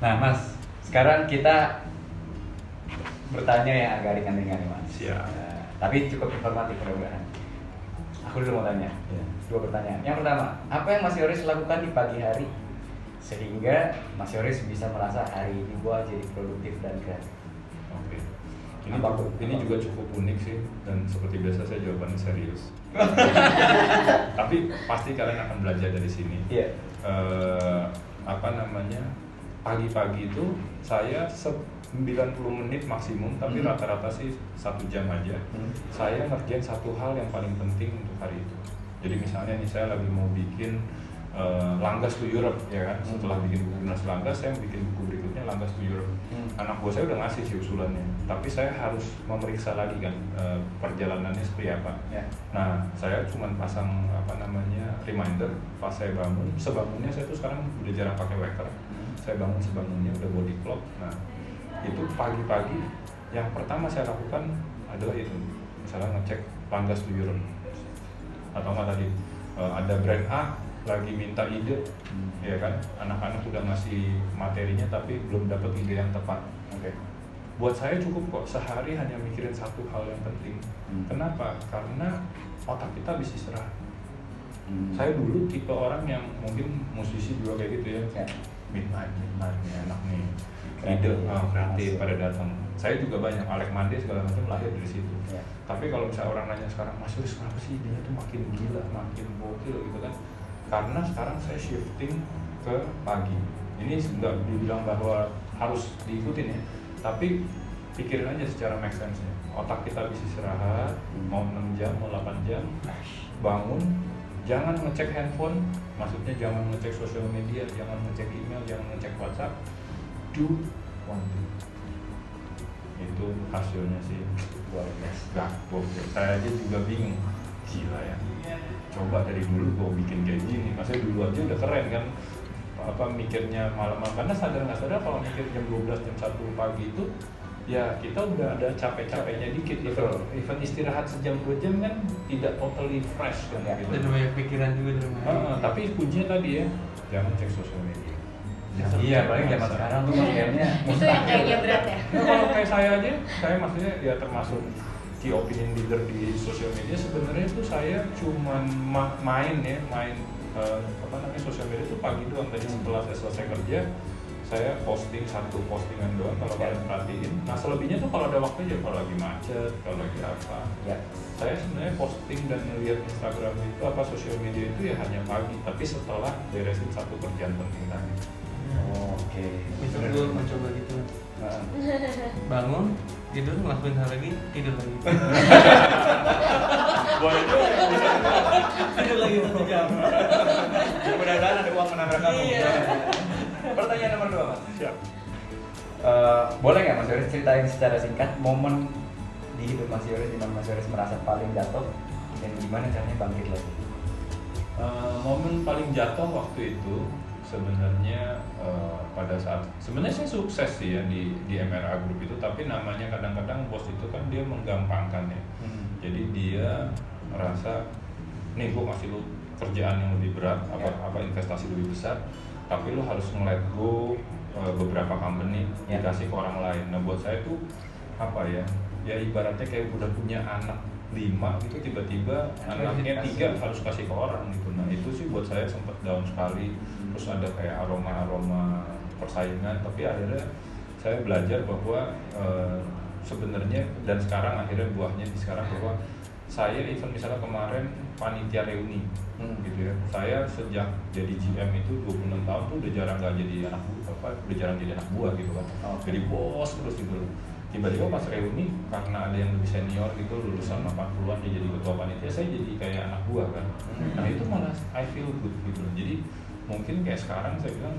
Nah, Mas, sekarang kita bertanya yang agak ringan-ringan nih, Mas. Siap. Nah, tapi cukup informatif mudah-mudahan. Aku dulu mau tanya. Iya. Dua pertanyaan. Yang pertama, apa yang Mas Yoris lakukan di pagi hari sehingga Mas Yoris bisa merasa hari ini gua jadi produktif dan kreatif? Oke. Ini Apa cukup, ini juga cukup unik sih dan seperti biasa saya jawabannya serius. Tapi pasti kalian akan belajar dari sini. Iya. Eh, apa namanya? Pagi-pagi itu saya se- 90 menit maksimum, tapi Hmm. rata-rata sih satu jam aja. Hmm. Saya ngerjain satu hal yang paling penting untuk hari itu. Jadi misalnya nih saya lagi mau bikin eh, Langgas to Europe ya kan. Hmm. Setelah bikin buku Dinas Langgas, saya bikin buku berikutnya Langgas to Europe Hmm. anak buah saya udah ngasih sih usulannya tapi saya harus memeriksa lagi kan eh, perjalanannya seperti apa Ya. nah saya cuma pasang apa namanya reminder pas saya bangun sebangunnya saya tuh sekarang udah jarang pakai waker Hmm. Saya bangun sebangunnya udah body clock nah itu pagi-pagi yang pertama saya lakukan adalah itu misalnya ngecek Langgas to Europe atau nggak tadi eh, ada brand A lagi minta ide Hmm. ya kan anak-anak udah ngasih materinya tapi belum dapat ide yang tepat Oke. buat saya cukup kok sehari hanya mikirin satu hal yang penting Hmm. kenapa karena otak kita bisa istirahat Hmm. saya dulu tipe orang yang mungkin musisi juga kayak gitu ya Ya. Midnight midnight nih enak nih. Kreatif. ide ah, kreatif pada datang. Saya juga banyak Alek Mande segala macam lahir dari situ. Ya. tapi kalau misalnya orang nanya sekarang Mas Yus kenapa sih idenya tuh makin gila makin gokil gitu kan. Karena sekarang saya shifting ke pagi. Ini nggak dibilang bahwa harus diikutin ya tapi pikirin aja secara make sense nya otak kita bisa istirahat Hmm. mau 6 jam mau 8 jam bangun jangan ngecek handphone maksudnya jangan ngecek sosial media jangan ngecek email jangan ngecek WhatsApp do one thing itu hasilnya sih Luar biasa. Saya aja juga bingung. Gila ya. Coba dari dulu gue bikin kayak gini. Maksudnya dulu aja udah keren kan. Apa mikirnya malam-malam. Karena sadar nggak sadar kalau mikir jam 12, jam 1 pagi itu ya kita udah ada capek-capeknya dikit gitu. Betul. Even istirahat sejam dua jam kan tidak totally fresh kan Ya. gitu. Dan banyak pikiran juga di rumah. Ah, tapi kuncinya tadi ya, jangan cek sosial media. Jangan Iya, paling zaman sekarang tuh kayaknya Itu yang kayaknya berat ya. Nah, kalau kayak saya aja, saya maksudnya ya termasuk key opinion leader di sosial media sebenarnya itu saya cuman ma- main ya, main eh, apa namanya sosial media itu pagi doang tadi setelah saya selesai kerja saya posting satu postingan doang kalau Ya. kalian perhatiin. Nah selebihnya tuh kalau ada waktu aja kalau lagi macet, kalau lagi apa. ya. Saya sebenarnya posting dan ngeliat Instagram itu apa sosial media itu ya hanya pagi, tapi setelah beresin satu kerjaan penting tadi. Oh, Oke. Itu gue mencoba gitu. Nah, Bangun, tidur ngelakuin hal lagi, tidur lagi. Boleh juga. tidur lagi satu jam. Mudah-mudahan ada uang menabrak kamu. Iya. Eh, boleh nggak Mas Yoris ceritain secara singkat momen di hidup Mas Yoris di mana Mas Yoris merasa paling jatuh dan gimana caranya bangkit lagi? Eh, momen paling jatuh waktu itu sebenarnya eh, pada saat sebenarnya saya sukses sih ya di di MRA Group itu tapi namanya kadang-kadang bos itu kan dia menggampangkan ya jadi dia merasa nih gue kasih lu kerjaan yang lebih berat apa Ya. apa investasi lebih besar tapi lu harus nge-let go eh, beberapa company Ya. dikasih ke orang lain. Nah buat saya tuh apa ya ya ibaratnya kayak udah punya anak lima gitu tiba-tiba Anak anaknya tiga harus kasih ke orang gitu. Nah itu sih buat saya sempat down sekali. Terus ada kayak aroma-aroma persaingan tapi akhirnya saya belajar bahwa eh, sebenarnya dan sekarang akhirnya buahnya di sekarang bahwa saya even misalnya kemarin panitia reuni Hmm. gitu ya. Saya sejak jadi GM itu 26 tahun tuh udah jarang nggak jadi anak buah apa udah jarang jadi anak buah gitu kan. Oke. jadi bos terus gitu tiba-tiba pas reuni karena ada yang lebih senior gitu lulusan 80-an dia jadi ketua panitia saya jadi kayak anak buah kan. Hmm. nah itu malah I feel good gitu jadi mungkin kayak sekarang saya bilang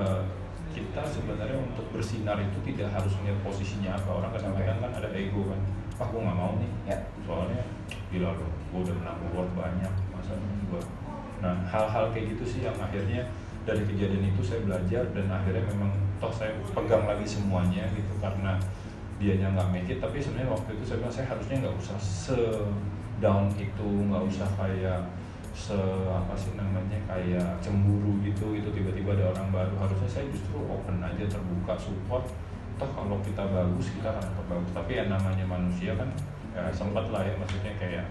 eh, kita sebenarnya untuk bersinar itu tidak harus melihat posisinya apa. Orang kadang-kadang kan ada ego kan. Ah gue nggak mau nih. Ya. soalnya gila loh gue udah menang award banyak masa gue nah hal-hal kayak gitu sih yang akhirnya dari kejadian itu saya belajar dan akhirnya memang toh saya pegang lagi semuanya gitu karena dianya nggak make it. Tapi sebenarnya waktu itu saya bilang saya harusnya nggak usah se down itu nggak usah kayak se apa sih namanya kayak cemburu gitu itu tiba-tiba ada orang baru. Harusnya saya justru open aja terbuka support. Toh kalau kita bagus kita akan bagus. Tapi yang namanya manusia kan ya sempat lah ya maksudnya kayak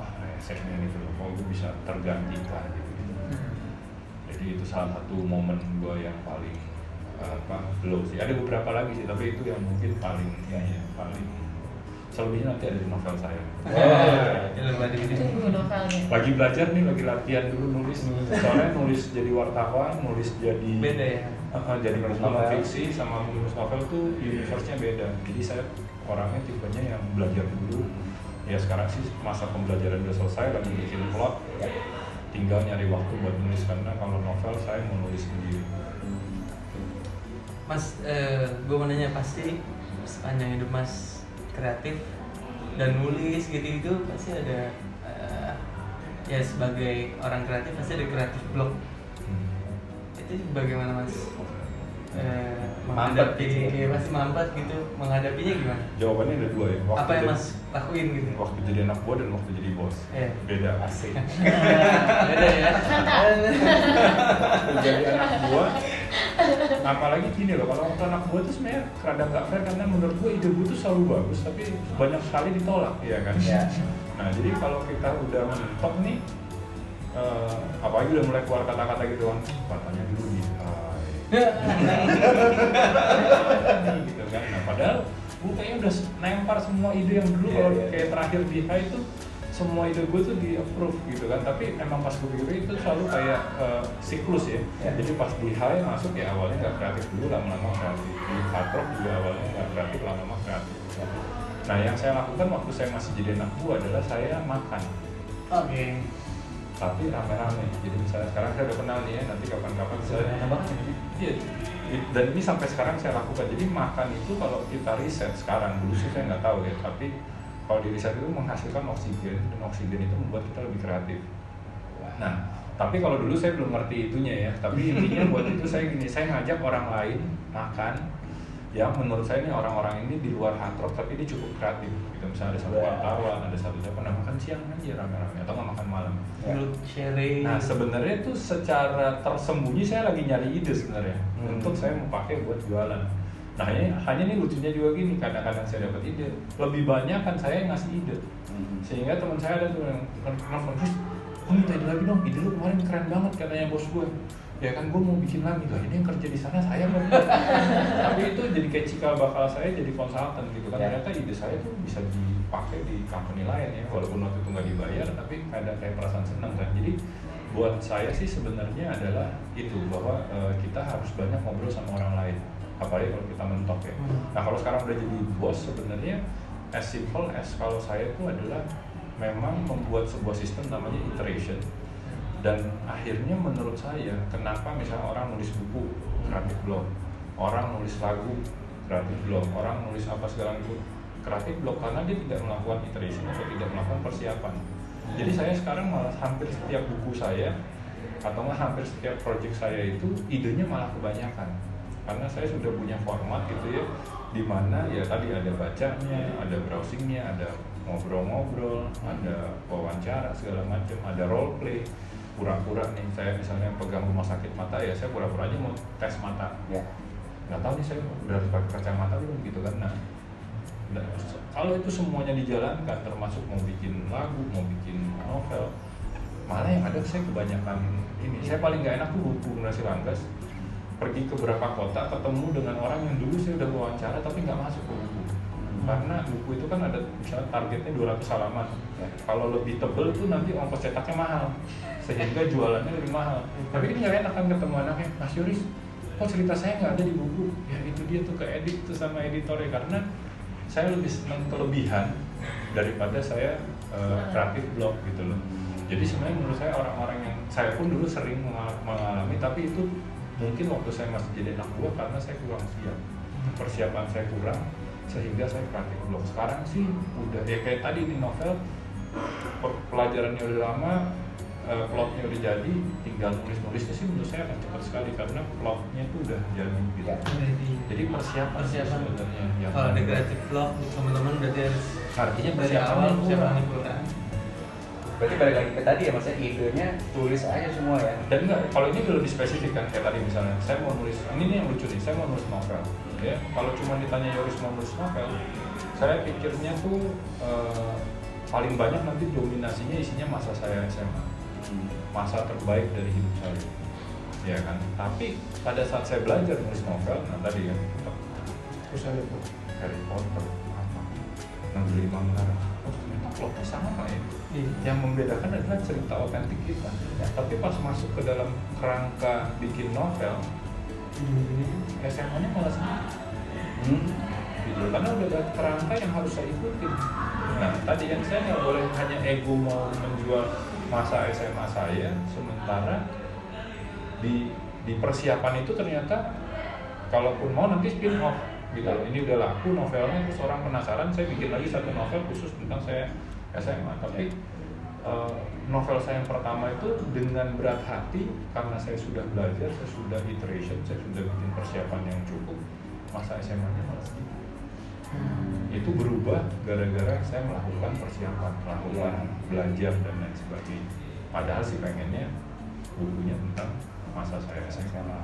wah resetnya gitu loh kok gue bisa tergantikan gitu, gitu jadi itu salah satu momen gue yang paling apa low sih. Ada beberapa lagi sih tapi itu yang mungkin paling ya, ya paling selebihnya nanti ada di novel saya. Film lagi ini. Tunggu novelnya. lagi belajar nih lagi latihan dulu nulis. Soalnya nulis jadi wartawan nulis jadi Beda ya. Uh, jadi Nulis penulis novel. fiksi sama penulis novel tuh universe-nya beda. Jadi saya orangnya tipenya yang belajar dulu ya sekarang sih masa pembelajaran udah selesai lagi bikin plot Ya. tinggal nyari waktu buat nulis karena kalau novel saya mau nulis sendiri Mas, eh, gue mau nanya pasti sepanjang hidup Mas kreatif dan nulis gitu-gitu pasti ada eh, ya sebagai orang kreatif pasti ada kreatif block. Itu bagaimana Mas? Mampet gitu ya? pasti mampet gitu. Menghadapinya gimana? jawabannya ada dua ya Apa yang Mas lakuin gitu? waktu jadi anak buah dan waktu jadi bos Eh. beda asik Beda ya. waktu jadi anak buah apalagi gini loh kalau waktu anak buah tuh sebenarnya rada nggak fair karena menurut gue ide gue tuh selalu bagus tapi banyak sekali ditolak ya kan Ya. nah jadi kalau kita udah mentok nih eh, apalagi udah mulai keluar kata-kata gitu kan gitu kan nah padahal gue kayaknya udah nempar semua ide yang dulu Iya, kalau iya. kayak terakhir di high itu semua ide gue tuh di approve gitu kan tapi emang pas gue pikir itu selalu kayak eh, siklus ya Ya. jadi pas di high masuk ya awalnya nggak kreatif dulu lama-lama kreatif di hard rock juga awalnya nggak kreatif lama-lama kreatif nah yang saya lakukan waktu saya masih jadi anak buah adalah saya makan Oke. Tapi rame-rame jadi misalnya sekarang saya udah kenal nih ya nanti kapan-kapan saya Sederhana banget ya. Iya, dan ini sampai sekarang saya lakukan. Jadi makan itu kalau kita riset sekarang dulu sih saya nggak tahu ya, tapi kalau di riset itu menghasilkan oksigen dan oksigen itu membuat kita lebih kreatif. Nah, tapi kalau dulu saya belum ngerti itunya ya. Tapi intinya buat itu saya gini, saya ngajak orang lain makan yang menurut saya ini orang-orang ini di luar hard rock tapi dia cukup kreatif. Gitu misalnya ada satu Wah. wartawan, ada satu siapa nah makan siang aja rame-rame atau nggak makan malam. Ya. Dulu sharing. Nah sebenarnya itu secara tersembunyi saya lagi nyari ide sebenarnya Hmm. untuk saya mau pakai buat jualan. Nah hanya hanya nih lucunya juga gini kadang-kadang saya dapat ide lebih banyak kan saya yang ngasih ide Hmm. sehingga teman saya ada tuh yang nelfon terus minta ide lagi dong ide lu kemarin keren banget katanya bos gue ya kan gue mau bikin lagi lah ini yang kerja di sana saya mau tapi itu jadi kayak cikal bakal saya jadi konsultan gitu kan. Ya. ternyata ide saya tuh bisa dipakai di company lain ya walaupun waktu itu nggak dibayar tapi ada kayak perasaan senang kan. Jadi buat saya sih sebenarnya adalah itu bahwa eh, kita harus banyak ngobrol sama orang lain apalagi kalau kita mentok ya. Hmm. nah kalau sekarang udah jadi bos sebenarnya as simple as kalau saya itu adalah memang membuat sebuah sistem namanya iteration dan akhirnya menurut saya kenapa misalnya orang nulis buku kreatif blog. Orang nulis lagu kreatif blog. Orang nulis apa segala itu kreatif blog karena dia tidak melakukan iteration atau tidak melakukan persiapan. Jadi saya sekarang malah hampir setiap buku saya atau nggak hampir setiap project saya itu idenya malah kebanyakan. Karena saya sudah punya format gitu ya di mana ya tadi ada bacanya ada browsingnya ada ngobrol-ngobrol ada wawancara segala macam ada role play pura-pura nih saya misalnya pegang rumah sakit mata ya saya pura-pura aja mau tes mata. Ya. nggak tahu nih saya udah pakai kacamata belum gitu kan? Nah nah, kalau itu semuanya dijalankan termasuk mau bikin lagu mau bikin novel malah yang ada saya kebanyakan ini. Saya paling nggak enak tuh buku Nasi Langgas pergi ke beberapa kota ketemu dengan orang yang dulu saya udah wawancara tapi nggak masuk ke buku karena buku itu kan ada misalnya targetnya 200 halaman. Ya. kalau lebih tebel tuh nanti ongkos cetaknya mahal. Sehingga jualannya lebih mahal. Tapi ini nggak enak kan ketemu anaknya. Mas Yoris kok cerita saya nggak ada di buku? Ya itu dia tuh ke edit tuh sama editornya. Karena saya lebih senang kelebihan daripada saya eh, kreatif blog gitu loh. Jadi sebenarnya menurut saya orang-orang yang saya pun dulu sering mengal- mengalami tapi itu mungkin waktu saya masih jadi anak buah karena saya kurang siap. Persiapan saya kurang sehingga saya kreatif blog sekarang sih udah ya kayak tadi di novel pe- pelajarannya udah lama eh, plotnya udah jadi tinggal nulis-nulisnya sih menurut saya akan cepat sekali karena plotnya itu udah jadi gitu Ya. jadi persiapan, Persiapan. sebenarnya yang Kalau ada kreatif blog teman-teman berarti harus artinya dari awal persiapan kurang. kurang. berarti balik lagi ke tadi ya maksudnya idenya tulis aja semua ya dan enggak kalau ini udah lebih spesifik kan kayak tadi misalnya saya mau nulis ini nih yang lucu nih saya mau nulis novel ya kalau cuma ditanya Yoris nulis novel saya pikirnya tuh eh, paling banyak nanti dominasinya isinya masa saya SMA masa terbaik dari hidup saya. Ya kan? Tapi pada saat saya belajar nulis novel nah tadi kan terus saya lihat Harry Potter apa? Negeri Manggarai oh ternyata plotnya sama ya. Iya. yang membedakan adalah cerita otentik kita. Ya, tapi pas masuk ke dalam kerangka bikin novel SMA-nya malah sendiri hmm. gitu. Karena udah ada kerangka yang harus saya ikutin. Nah tadi yang saya nggak boleh hanya ego mau menjual masa SMA saya sementara di di persiapan itu ternyata kalaupun mau nanti spin off gitu. Loh ini udah laku novelnya terus orang penasaran saya bikin lagi satu novel khusus tentang saya SMA tapi eh, novel saya yang pertama itu dengan berat hati karena saya sudah belajar saya sudah iteration saya sudah bikin persiapan yang cukup masa SMA-nya malah sedikit itu berubah gara-gara saya melakukan persiapan, melakukan belajar dan lain sebagainya. Padahal sih pengennya bukunya tentang masa saya SMA.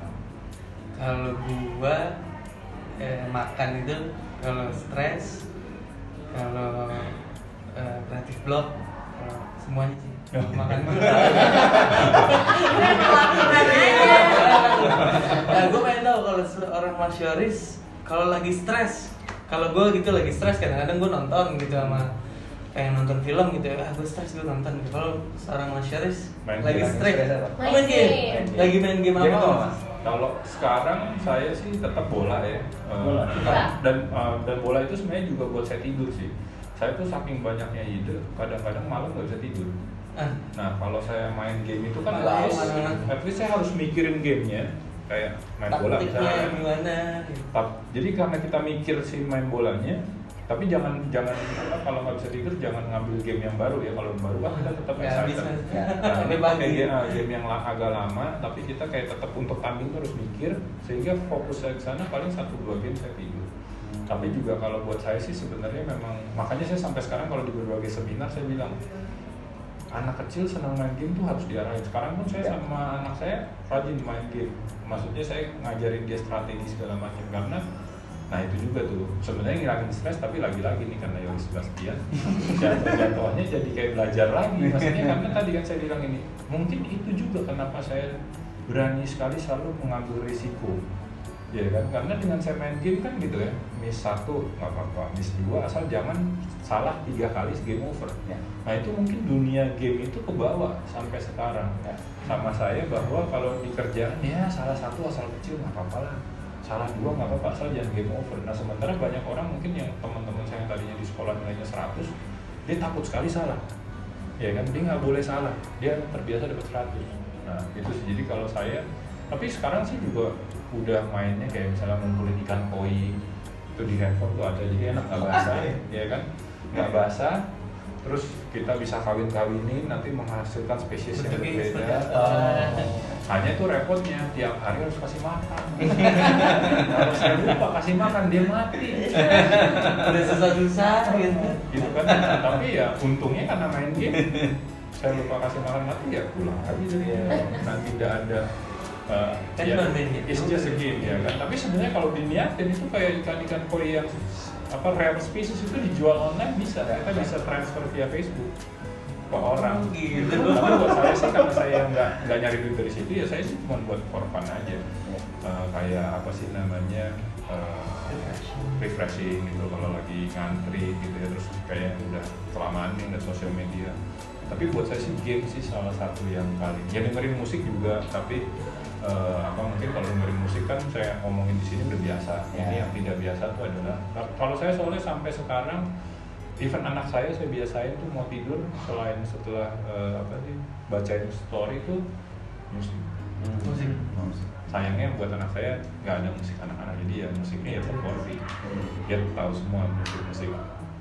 kalau gua eh, makan itu kalau stres kalau eh, kreatif block kalau semuanya sih makan aja. nah gue pengen kalau seorang Mas Yoris kalau lagi stres kalau gue gitu lagi stres kadang-kadang gue nonton gitu sama pengen nonton film gitu ah gue stres gue nonton gitu kalau seorang Mas Yoris lagi stres main, Main game. game. lagi main game Game apa apa, Mas? Kalau sekarang saya sih tetap bola ya. Eh, Bola. karena- Dan eh, dan bola itu sebenarnya juga buat saya tidur sih. Saya tuh saking banyaknya ide, kadang-kadang malam nggak bisa tidur. ah Nah kalau saya main game itu kan at least saya harus mikirin gamenya kayak main bola taktiknya misalnya. gimana gitu. Tap- jadi karena kita mikir si main bolanya tapi jangan jangan apa, kalau nggak bisa tidur jangan ngambil game yang baru ya kalau yang baru kan kita tetap Nggak excited. bisa. Ya. Nah, Ini pakai game, ah, game yang agak lama tapi kita kayak tetap untuk tanding tuh harus mikir sehingga fokus saya ke sana paling satu dua game saya tidur tapi juga kalau buat saya sih sebenarnya memang makanya saya sampai sekarang kalau di berbagai seminar saya bilang anak kecil senang main game tuh harus diarahin. Sekarang pun saya Ya. sama anak saya rajin main game. Maksudnya saya ngajarin dia strategi segala macam. Karena nah itu juga tuh sebenarnya ngilangin stres tapi lagi-lagi nih karena Yoris sudah sekian jatuh jatuhnya jadi kayak belajar lagi. Maksudnya karena tadi kan saya bilang ini mungkin itu juga kenapa saya berani sekali selalu mengambil risiko ya kan? Karena dengan saya main game kan gitu ya miss satu nggak apa-apa. Miss dua asal jangan salah tiga kali game over. Ya. nah itu mungkin dunia game itu kebawa sampai sekarang. Ya. sama saya bahwa kalau di kerjaan ya salah satu asal kecil nggak apa-apa lah. Salah dua nggak apa-apa asal jangan game over. Nah sementara banyak orang mungkin yang teman-teman saya yang tadinya di sekolah nilainya 100 dia takut sekali salah. Ya kan? Dia nggak boleh salah. Dia terbiasa dapat 100 nah itu sih. Jadi kalau saya tapi sekarang sih juga udah mainnya kayak misalnya ngumpulin ikan koi itu di handphone tuh ada jadi enak nggak basah ya kan? Nggak basah terus kita bisa kawin-kawinin nanti menghasilkan spesies yang berbeda. apa? hanya itu repotnya tiap hari harus kasih makan. Kalau saya lupa kasih makan dia mati. Udah susah-susah gitu. Gitu kan? Tapi ya untungnya karena main game saya lupa kasih makan mati ya pulang lagi dari nanti tidak ada uh, Kan ya, cuma main game. it's just a game ya kan tapi sebenarnya kalau diniatin itu kayak ikan-ikan koi yang apa rare species itu dijual online bisa kita bisa transfer via Facebook ke orang Oh, gitu. tapi buat saya sih karena saya nggak nggak nyari duit dari situ ya saya sih cuma buat for fun aja. Uh, kayak apa sih namanya uh, refreshing gitu kalau lagi ngantri gitu ya terus kayak udah kelamaan nih ngeliat sosial media tapi buat saya sih game sih salah satu yang paling ya dengerin musik juga tapi eh, apa mungkin kalau dengerin musik kan saya ngomongin di sini udah biasa. Ya. ini yang tidak biasa tuh adalah kalau saya soalnya sampai sekarang even anak saya saya biasain tuh mau tidur selain setelah eh, apa sih bacain story tuh musik. Musik. Musik. sayangnya buat anak saya nggak ada musik anak-anak. Jadi ya musiknya ya terporsi dia tahu semua musik-musik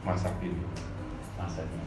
masa kini Masanya.